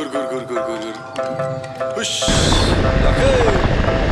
gur gur gur gur gur. Hış. Yakın.